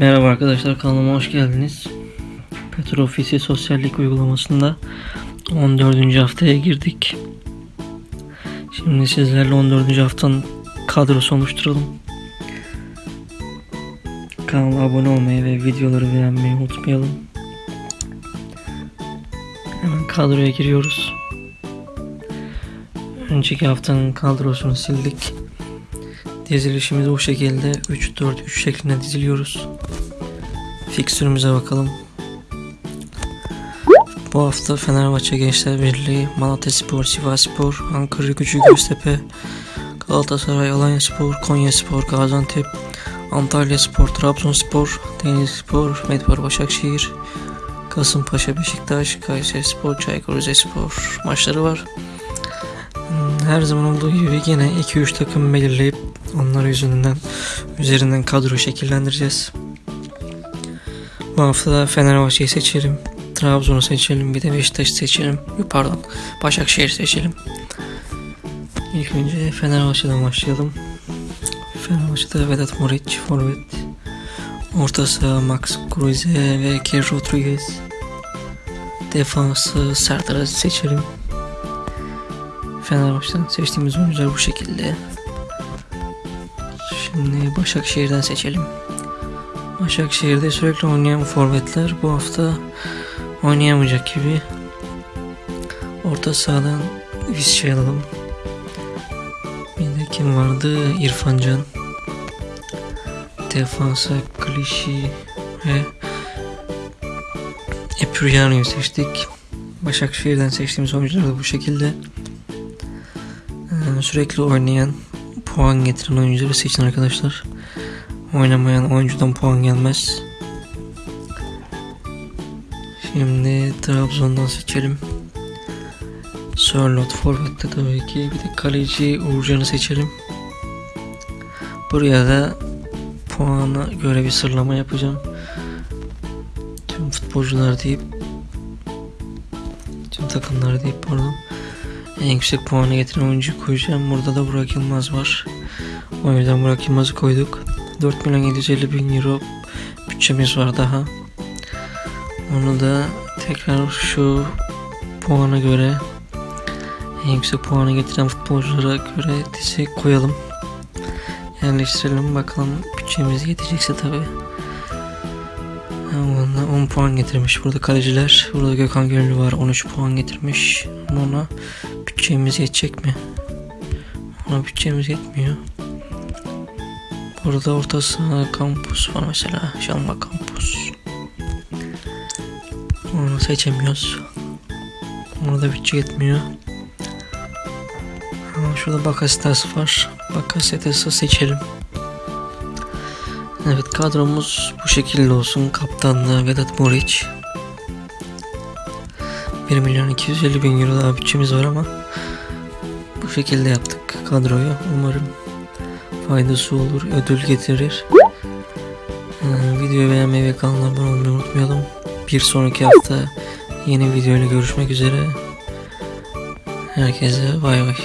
Merhaba arkadaşlar kanalıma hoş geldiniz. Petrofisi sosyallik uygulamasında 14. haftaya girdik. Şimdi sizlerle 14. haftanın kadrosu oluşturalım. Kanala abone olmayı ve videoları beğenmeyi unutmayalım. Hemen kadroya giriyoruz. Önceki haftanın kadrosunu sildik. Dizilişimiz bu şekilde 3-4-3 şeklinde diziliyoruz. Fikstürümüze bakalım. Bu hafta Fenerbahçe Gençler Birliği, Malatya Spor, Sivas Spor, Ankara Gücü Göztepe, Galatasaray, Alanya Spor, Konya Spor, Gaziantep, Antalya Spor, Trabzonspor, Denizlispor, Medipar Başakşehir, Kasımpaşa, Beşiktaş, Kayseri Spor, Çaykur Rizespor maçları var. Her zaman olduğu gibi yine 2-3 takım belirleyip onlar yüzünden üzerinden kadro şekillendireceğiz. Bu hafta da Fenerbahçe'yi seçelim. Trabzon'u seçelim. Bir de Beşiktaş'ı seçelim. Pardon. Başakşehir seçelim. İlk önce Fenerbahçe'den başlayalım. Fenerbahçe'de Vedat Muriç, Forvet. Orta saha Max Kruse ve Kerr Rodriguez. Defansı Serdar seçelim. Fenerbahçe'den seçtiğimiz oyuncular bu şekilde. Şimdi Başakşehir'den seçelim. Başakşehir'de sürekli oynayan forvetler bu hafta oynayamayacak gibi. Orta sahadan Visca alalım. Bir de kim vardı? İrfan Can. Defansa Klişi ve Epuriano'yu seçtik. Başakşehir'den seçtiğimiz oyuncular da bu şekilde. Ee, sürekli oynayan, puan getiren oyuncuları seçin arkadaşlar. Oynamayan oyuncudan puan gelmez. Şimdi Trabzon'dan seçelim. Sörlot Forvet'te tabii ki. Bir de kaleci Uğurcan'ı seçelim. Buraya da puana göre bir sıralama yapacağım. Tüm futbolcular deyip tüm takımlar deyip pardon. En yüksek puanı getiren oyuncu koyacağım. Burada da Burak Yılmaz var. O yüzden Burak Yılmaz'ı koyduk. 4 milyon 750 bin euro bütçemiz var daha. Onu da tekrar şu puana göre en yüksek puanı getiren futbolculara göre dizi koyalım. Yerleştirelim bakalım bütçemiz yetecekse tabi. 10 puan getirmiş burada kaleciler. Burada Gökhan Gönüllü var 13 puan getirmiş. Ama Ona bütçemiz yetecek mi? Ona bütçemiz yetmiyor. Burada orta saha kampus var mesela. Şalma kampus. Onu seçemiyoruz. Orada bütçe yetmiyor. Ama şurada Bakasetas var. Bakasetas'ı seçelim. Evet kadromuz bu şekilde olsun. Kaptanlığı Vedat Muriç. 1 milyon 250 bin euro daha bütçemiz var ama bu şekilde yaptık kadroyu. Umarım faydası olur, ödül getirir. Ee, videoyu beğenmeyi ve kanala abone olmayı unutmayalım. Bir sonraki hafta yeni video ile görüşmek üzere. Herkese bay bay.